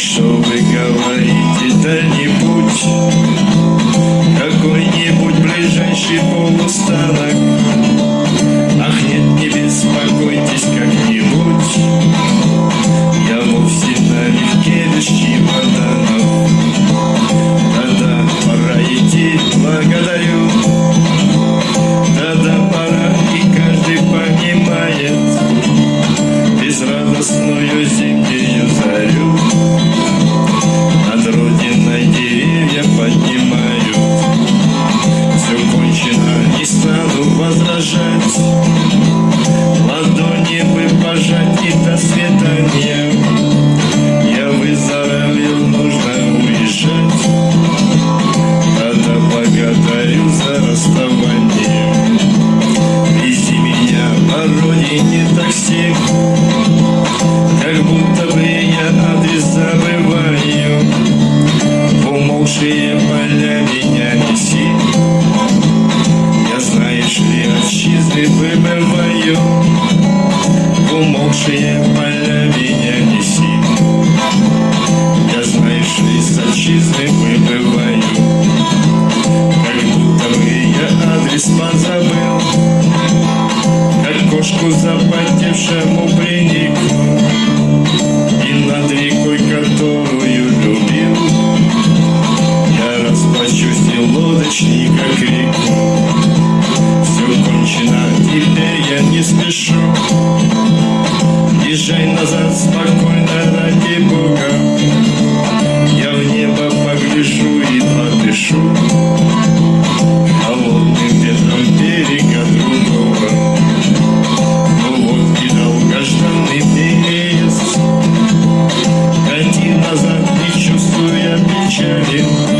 что вы говорите, Дальний путь, какой-нибудь ближайший путь. расставание Вести меня по родине такси Как будто бы я адрес забываю. Умолшие поля меня неси. Я, знаешь ли, отчизны выбываю. Умолшие поля меня неси. Я, знаешь ли, с отчизны выбываю. нашему пленнику И над рекой, которую любил. Я расплачусь и лодочника реку. Все кончено, теперь я не спешу. Езжай назад спокойно. sure do.